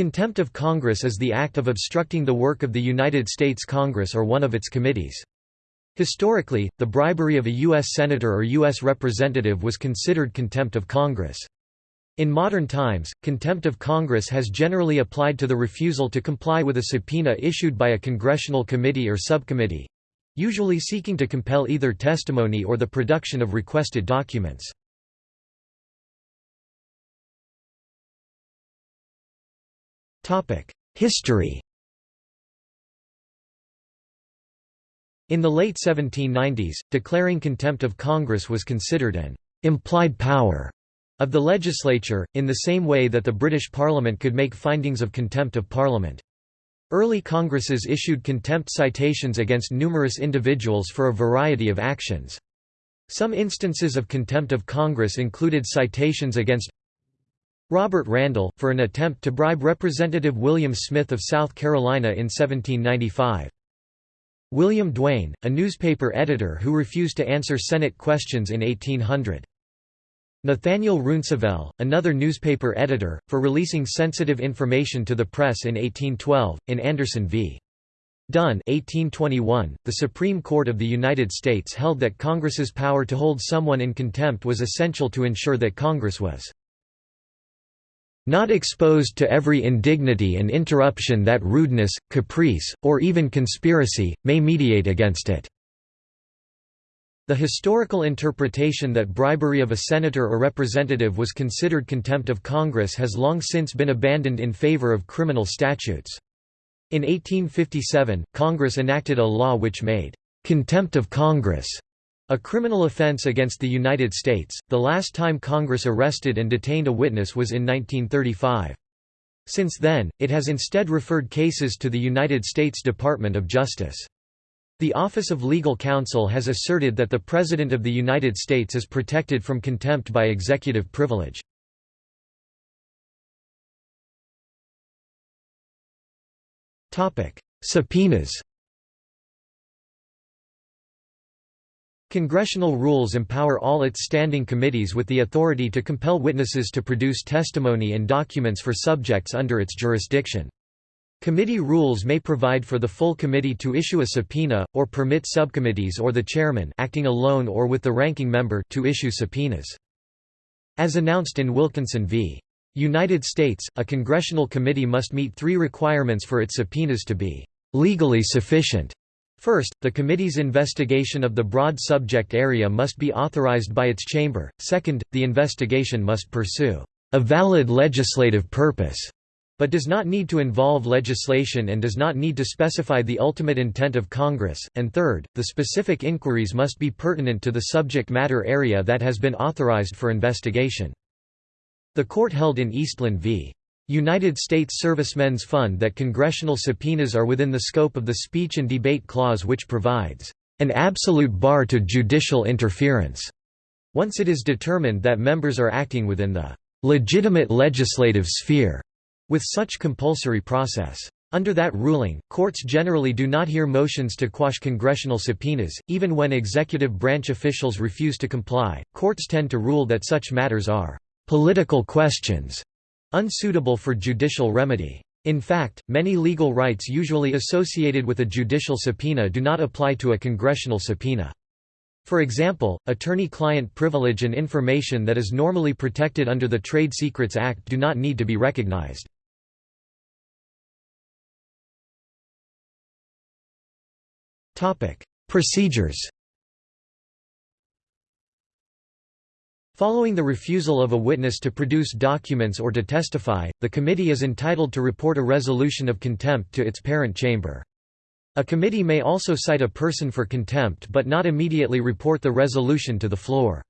Contempt of Congress is the act of obstructing the work of the United States Congress or one of its committees. Historically, the bribery of a U.S. Senator or U.S. Representative was considered contempt of Congress. In modern times, contempt of Congress has generally applied to the refusal to comply with a subpoena issued by a congressional committee or subcommittee—usually seeking to compel either testimony or the production of requested documents. History In the late 1790s, declaring contempt of Congress was considered an «implied power» of the legislature, in the same way that the British Parliament could make findings of contempt of Parliament. Early Congresses issued contempt citations against numerous individuals for a variety of actions. Some instances of contempt of Congress included citations against Robert Randall, for an attempt to bribe Representative William Smith of South Carolina in 1795. William Duane, a newspaper editor who refused to answer Senate questions in 1800. Nathaniel Rounsavell, another newspaper editor, for releasing sensitive information to the press in 1812, in Anderson v. Dunn 1821, the Supreme Court of the United States held that Congress's power to hold someone in contempt was essential to ensure that Congress was not exposed to every indignity and interruption that rudeness, caprice, or even conspiracy, may mediate against it." The historical interpretation that bribery of a senator or representative was considered contempt of Congress has long since been abandoned in favor of criminal statutes. In 1857, Congress enacted a law which made «contempt of Congress» A criminal offense against the United States, the last time Congress arrested and detained a witness was in 1935. Since then, it has instead referred cases to the United States Department of Justice. The Office of Legal Counsel has asserted that the President of the United States is protected from contempt by executive privilege. Subpoenas Congressional rules empower all its standing committees with the authority to compel witnesses to produce testimony and documents for subjects under its jurisdiction. Committee rules may provide for the full committee to issue a subpoena, or permit subcommittees or the chairman acting alone or with the ranking member to issue subpoenas. As announced in Wilkinson v. United States, a congressional committee must meet three requirements for its subpoenas to be legally sufficient. First, the committee's investigation of the broad subject area must be authorized by its chamber, second, the investigation must pursue a valid legislative purpose, but does not need to involve legislation and does not need to specify the ultimate intent of Congress, and third, the specific inquiries must be pertinent to the subject matter area that has been authorized for investigation. The court held in Eastland v. United States Servicemen's Fund that congressional subpoenas are within the scope of the Speech and Debate Clause which provides an absolute bar to judicial interference, once it is determined that members are acting within the legitimate legislative sphere with such compulsory process. Under that ruling, courts generally do not hear motions to quash congressional subpoenas, even when executive branch officials refuse to comply. Courts tend to rule that such matters are political questions unsuitable for judicial remedy. In fact, many legal rights usually associated with a judicial subpoena do not apply to a congressional subpoena. For example, attorney-client privilege and information that is normally protected under the Trade Secrets Act do not need to be recognized. Procedures Following the refusal of a witness to produce documents or to testify, the committee is entitled to report a resolution of contempt to its parent chamber. A committee may also cite a person for contempt but not immediately report the resolution to the floor.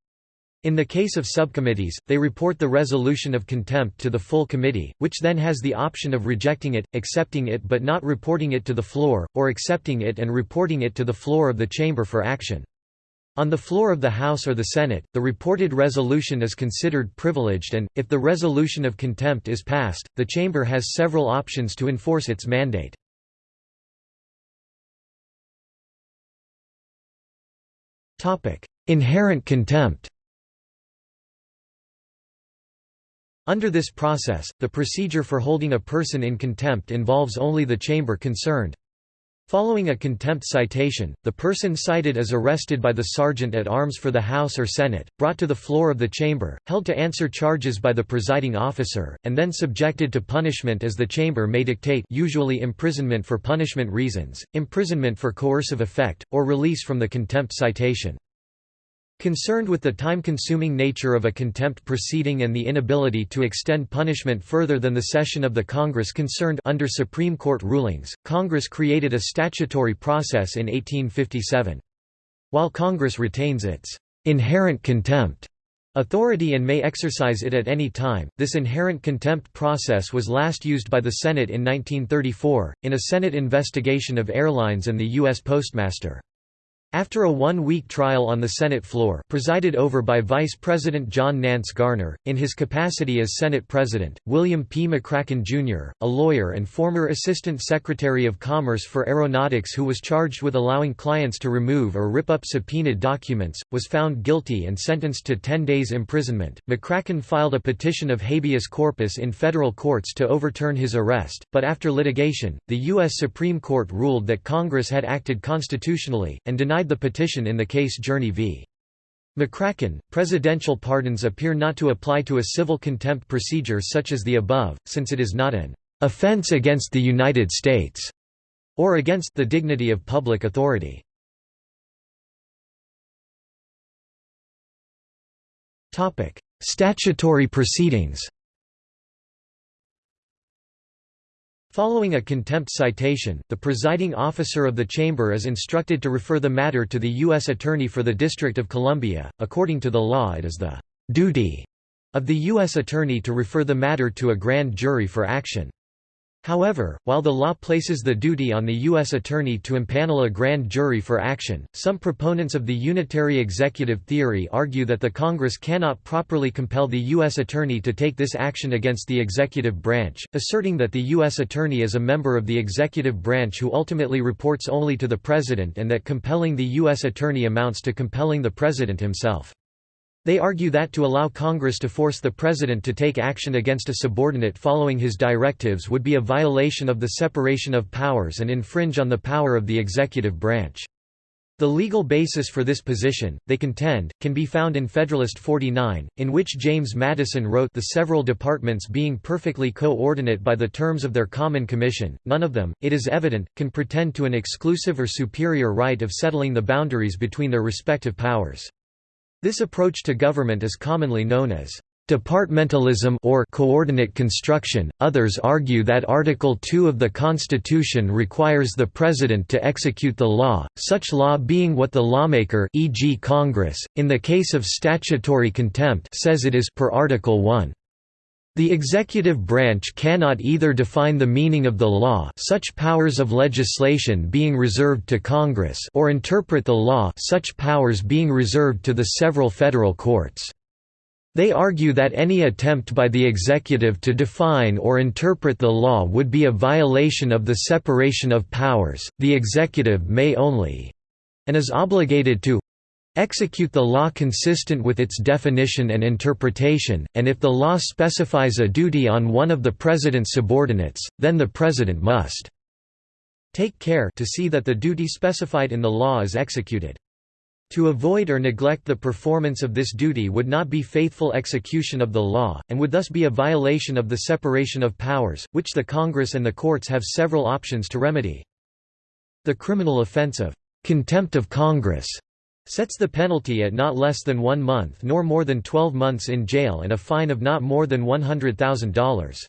In the case of subcommittees, they report the resolution of contempt to the full committee, which then has the option of rejecting it, accepting it but not reporting it to the floor, or accepting it and reporting it to the floor of the chamber for action. On the floor of the House or the Senate, the reported resolution is considered privileged and, if the resolution of contempt is passed, the chamber has several options to enforce its mandate. Inherent contempt Under this process, the procedure for holding a person in contempt involves only the chamber concerned. Following a contempt citation, the person cited is arrested by the sergeant at arms for the House or Senate, brought to the floor of the chamber, held to answer charges by the presiding officer, and then subjected to punishment as the chamber may dictate usually imprisonment for punishment reasons, imprisonment for coercive effect, or release from the contempt citation. Concerned with the time-consuming nature of a contempt proceeding and the inability to extend punishment further than the session of the Congress concerned under Supreme Court rulings, Congress created a statutory process in 1857. While Congress retains its inherent contempt authority and may exercise it at any time, this inherent contempt process was last used by the Senate in 1934, in a Senate investigation of airlines and the U.S. Postmaster. After a one-week trial on the Senate floor presided over by Vice President John Nance Garner, in his capacity as Senate President, William P. MacCracken, Jr., a lawyer and former Assistant Secretary of Commerce for Aeronautics who was charged with allowing clients to remove or rip up subpoenaed documents, was found guilty and sentenced to 10 days imprisonment. MacCracken filed a petition of habeas corpus in federal courts to overturn his arrest, but after litigation, the U.S. Supreme Court ruled that Congress had acted constitutionally, and denied denied the petition in the case Jurney v. MacCracken, presidential pardons appear not to apply to a civil contempt procedure such as the above, since it is not an offense against the United States or against the dignity of public authority. Statutory proceedings Following a contempt citation, the presiding officer of the chamber is instructed to refer the matter to the U.S. Attorney for the District of Columbia. According to the law, it is the duty of the U.S. Attorney to refer the matter to a grand jury for action. However, while the law places the duty on the U.S. Attorney to impanel a grand jury for action, some proponents of the unitary executive theory argue that the Congress cannot properly compel the U.S. Attorney to take this action against the executive branch, asserting that the U.S. Attorney is a member of the executive branch who ultimately reports only to the President and that compelling the U.S. Attorney amounts to compelling the President himself. They argue that to allow Congress to force the President to take action against a subordinate following his directives would be a violation of the separation of powers and infringe on the power of the executive branch. The legal basis for this position, they contend, can be found in Federalist 49, in which James Madison wrote the several departments being perfectly co-ordinate by the terms of their common commission, none of them, it is evident, can pretend to an exclusive or superior right of settling the boundaries between their respective powers. This approach to government is commonly known as departmentalism or coordinate construction. Others argue that Article 2 of the Constitution requires the President to execute the law, such law being what the lawmaker e.g. Congress, in the case of statutory contempt says it is per Article 1. The executive branch cannot either define the meaning of the law such powers of legislation being reserved to Congress or interpret the law such powers being reserved to the several federal courts. They argue that any attempt by the executive to define or interpret the law would be a violation of the separation of powers, the executive may only and is obligated to execute the law consistent with its definition and interpretation, and if the law specifies a duty on one of the President's subordinates, then the President must take care to see that the duty specified in the law is executed. To avoid or neglect the performance of this duty would not be faithful execution of the law, and would thus be a violation of the separation of powers, which the Congress and the courts have several options to remedy. The criminal offense of contempt of Congress sets the penalty at not less than one month nor more than 12 months in jail and a fine of not more than $100,000.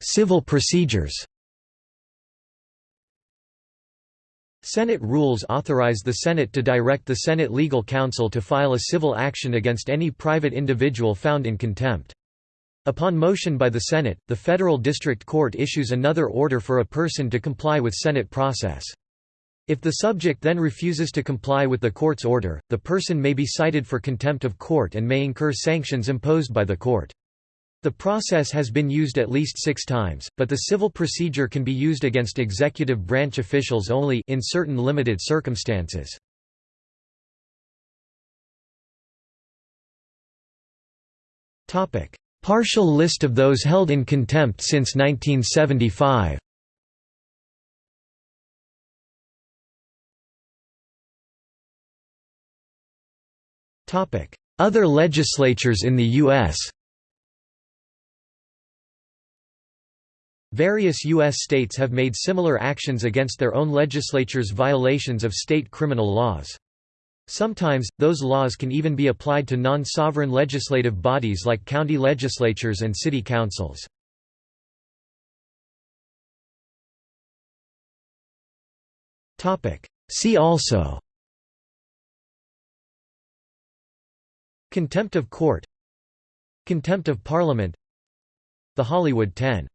Civil procedures Senate rules authorize the Senate to direct the Senate Legal Counsel to file a civil action against any private individual found in contempt. Upon motion by the Senate, the federal district court issues another order for a person to comply with Senate process. If the subject then refuses to comply with the court's order, the person may be cited for contempt of court and may incur sanctions imposed by the court. The process has been used at least six times, but the civil procedure can be used against executive branch officials only in certain limited circumstances. Topic: Partial list of those held in contempt since 1975 Other legislatures in the U.S. Various U.S. states have made similar actions against their own legislatures' violations of state criminal laws. Sometimes, those laws can even be applied to non-sovereign legislative bodies like county legislatures and city councils. See also Contempt of court Contempt of Parliament The Hollywood Ten